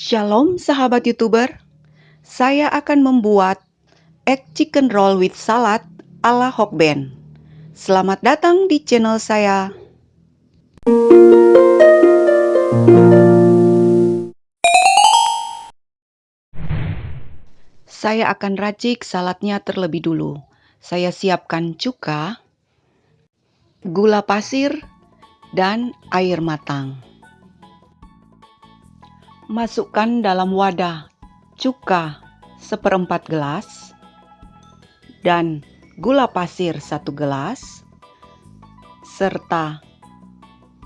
Shalom sahabat YouTuber. Saya akan membuat egg chicken roll with salad ala Hokben. Selamat datang di channel saya. Saya akan racik saladnya terlebih dulu. Saya siapkan cuka, gula pasir, dan air matang. Masukkan dalam wadah cuka seperempat gelas dan gula pasir satu gelas serta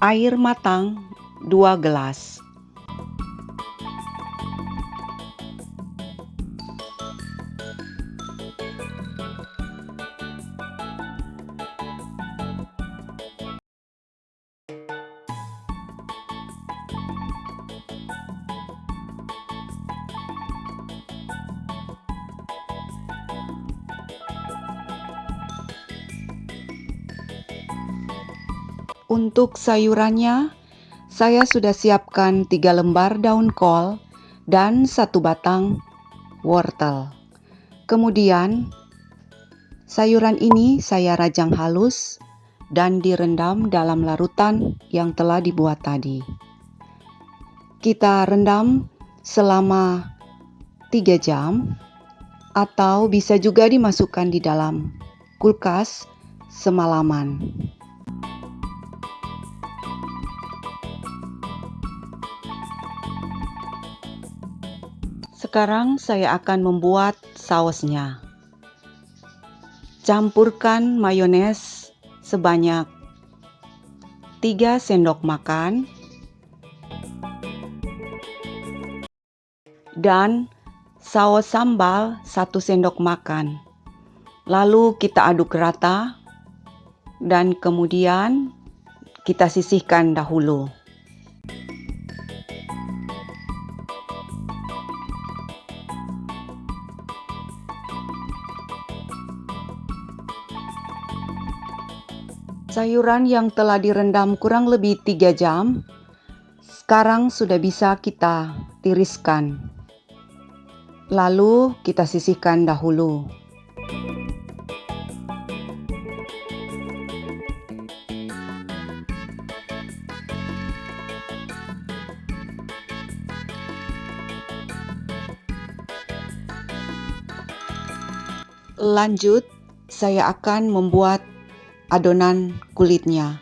air matang dua gelas. Untuk sayurannya, saya sudah siapkan tiga lembar daun kol dan satu batang wortel. Kemudian, sayuran ini saya rajang halus dan direndam dalam larutan yang telah dibuat tadi. Kita rendam selama 3 jam atau bisa juga dimasukkan di dalam kulkas semalaman. Sekarang saya akan membuat sausnya. Campurkan mayones sebanyak 3 sendok makan dan saus sambal 1 sendok makan. Lalu kita aduk rata dan kemudian kita sisihkan dahulu. Sayuran yang telah direndam kurang lebih 3 jam, sekarang sudah bisa kita tiriskan. Lalu kita sisihkan dahulu. Lanjut, saya akan membuat adonan kulitnya.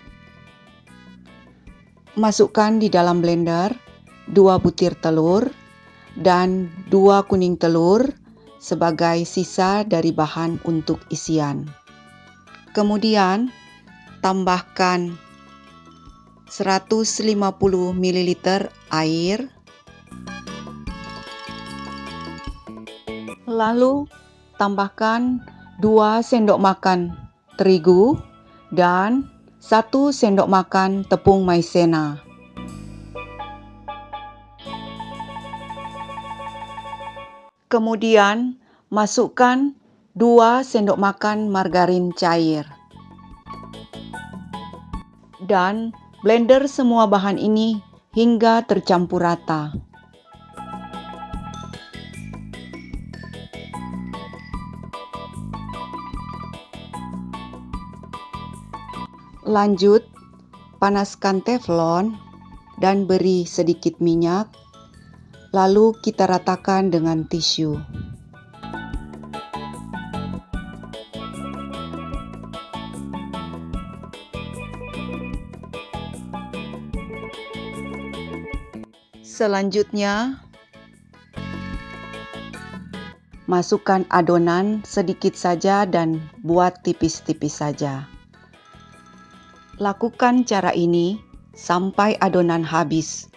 Masukkan di dalam blender 2 butir telur dan 2 kuning telur sebagai sisa dari bahan untuk isian. Kemudian tambahkan 150 ml air. Lalu tambahkan 2 sendok makan terigu dan 1 sendok makan tepung maizena. Kemudian masukkan 2 sendok makan margarin cair. Dan blender semua bahan ini hingga tercampur rata. Lanjut, panaskan teflon dan beri sedikit minyak, lalu kita ratakan dengan tisu. Selanjutnya, masukkan adonan sedikit saja dan buat tipis-tipis saja. Lakukan cara ini sampai adonan habis.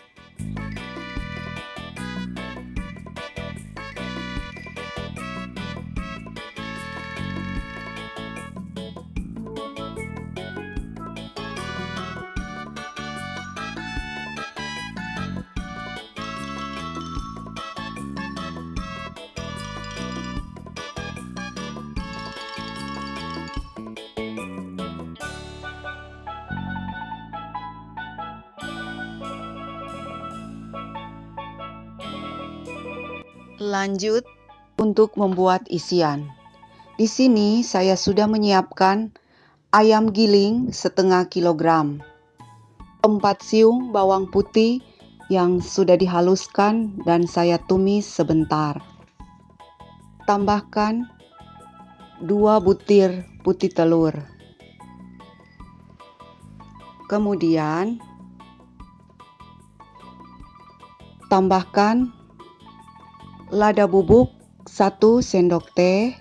Lanjut untuk membuat isian. Di sini saya sudah menyiapkan ayam giling setengah kilogram, 4 siung bawang putih yang sudah dihaluskan dan saya tumis sebentar. Tambahkan 2 butir putih telur. Kemudian tambahkan lada bubuk 1 sendok teh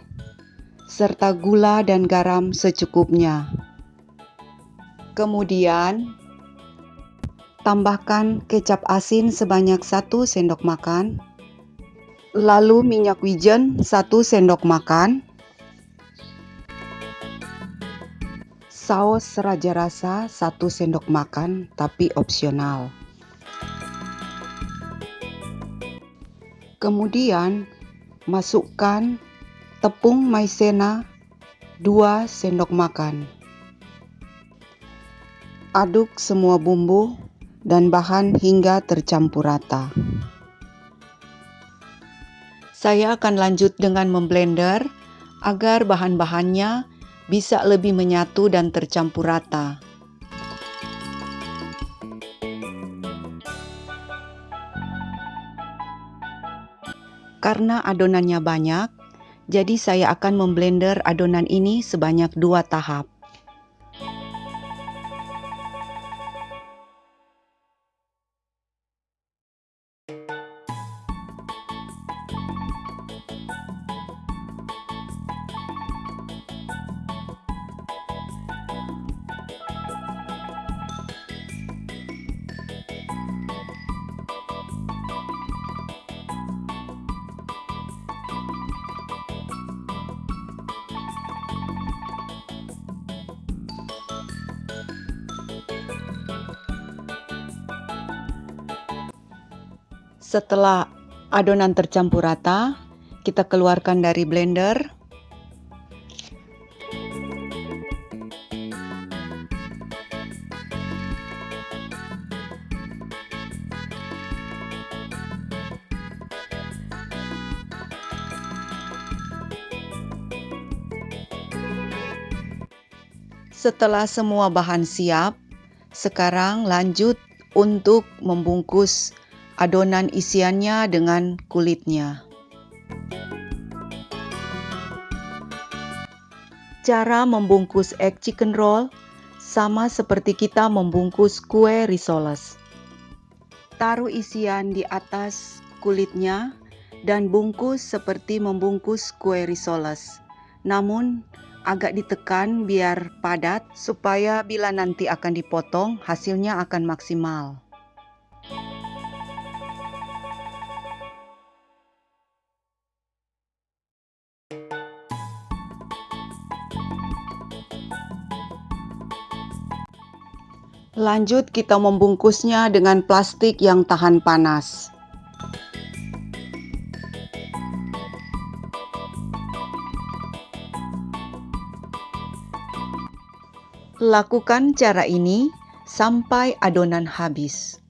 serta gula dan garam secukupnya. Kemudian tambahkan kecap asin sebanyak 1 sendok makan. Lalu minyak wijen 1 sendok makan. Saus raja rasa 1 sendok makan tapi opsional. Kemudian masukkan tepung maizena 2 sendok makan. Aduk semua bumbu dan bahan hingga tercampur rata. Saya akan lanjut dengan memblender agar bahan-bahannya bisa lebih menyatu dan tercampur rata. Karena adonannya banyak, jadi saya akan memblender adonan ini sebanyak dua tahap. Setelah adonan tercampur rata, kita keluarkan dari blender. Setelah semua bahan siap, sekarang lanjut untuk membungkus adonan isiannya dengan kulitnya. Cara membungkus egg chicken roll sama seperti kita membungkus kue risoles. Taruh isian di atas kulitnya dan bungkus seperti membungkus kue risoles. Namun agak ditekan biar padat supaya bila nanti akan dipotong hasilnya akan maksimal. Lanjut kita membungkusnya dengan plastik yang tahan panas. Lakukan cara ini sampai adonan habis.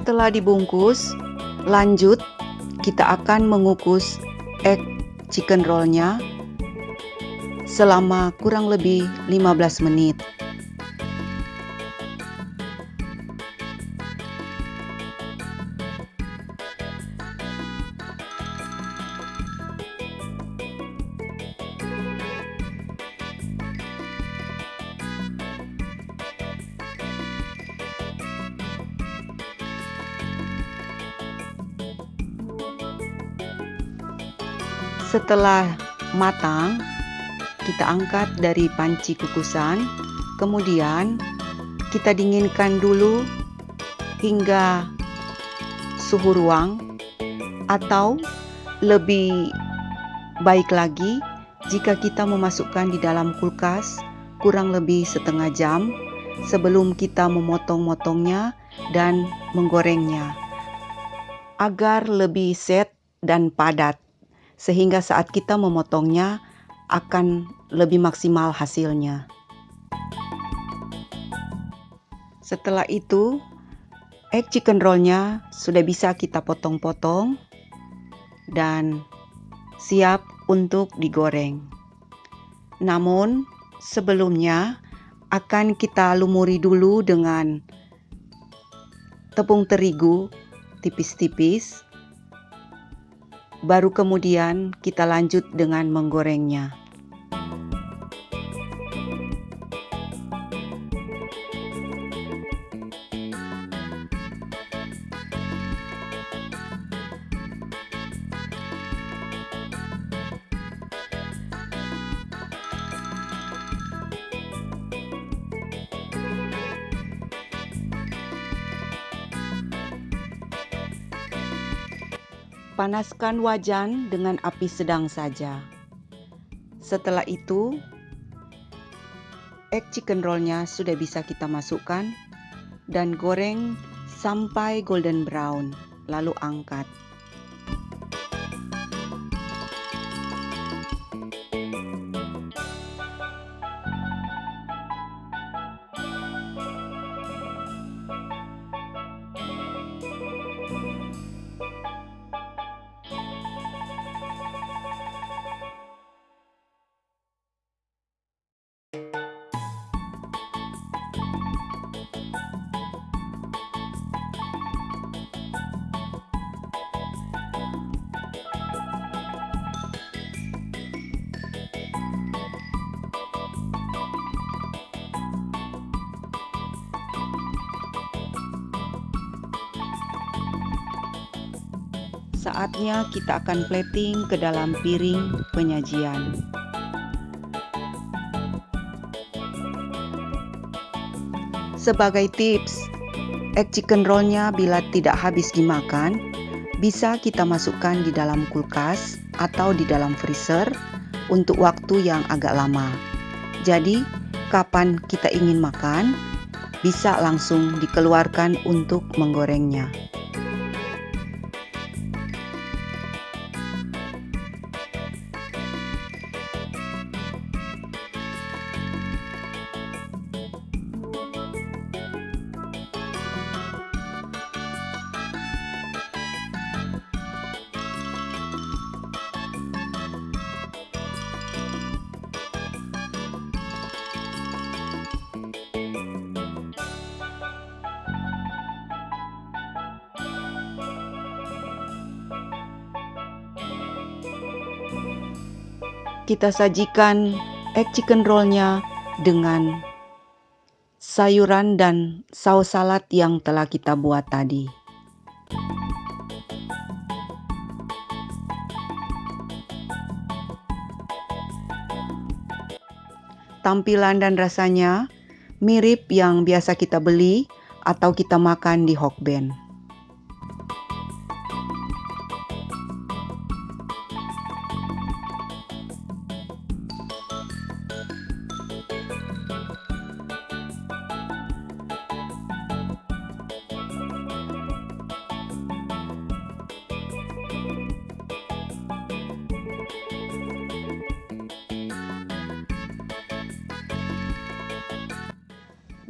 Setelah dibungkus, lanjut kita akan mengukus egg chicken rollnya selama kurang lebih 15 menit. Setelah matang, kita angkat dari panci kukusan, kemudian kita dinginkan dulu hingga suhu ruang atau lebih baik lagi jika kita memasukkan di dalam kulkas kurang lebih setengah jam sebelum kita memotong-motongnya dan menggorengnya agar lebih set dan padat sehingga saat kita memotongnya akan lebih maksimal hasilnya. Setelah itu, egg chicken rollnya sudah bisa kita potong-potong dan siap untuk digoreng. Namun, sebelumnya akan kita lumuri dulu dengan tepung terigu tipis-tipis baru kemudian kita lanjut dengan menggorengnya. Panaskan wajan dengan api sedang saja. Setelah itu, egg chicken rollnya sudah bisa kita masukkan dan goreng sampai golden brown, lalu angkat. Saatnya kita akan plating ke dalam piring penyajian. Sebagai tips, egg chicken rollnya bila tidak habis dimakan, bisa kita masukkan di dalam kulkas atau di dalam freezer untuk waktu yang agak lama. Jadi, kapan kita ingin makan, bisa langsung dikeluarkan untuk menggorengnya. Kita sajikan egg chicken rollnya dengan sayuran dan saus salad yang telah kita buat tadi. Tampilan dan rasanya mirip yang biasa kita beli atau kita makan di Hokben.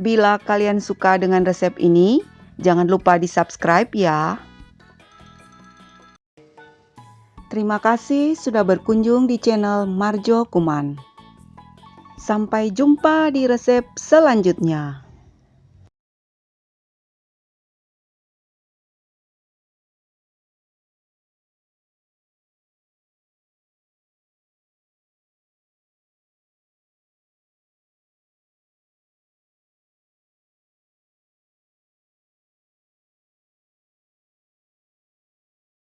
Bila kalian suka dengan resep ini, Jangan lupa di-subscribe ya. Terima kasih sudah berkunjung di channel Marjo Kuman. Sampai jumpa di resep selanjutnya.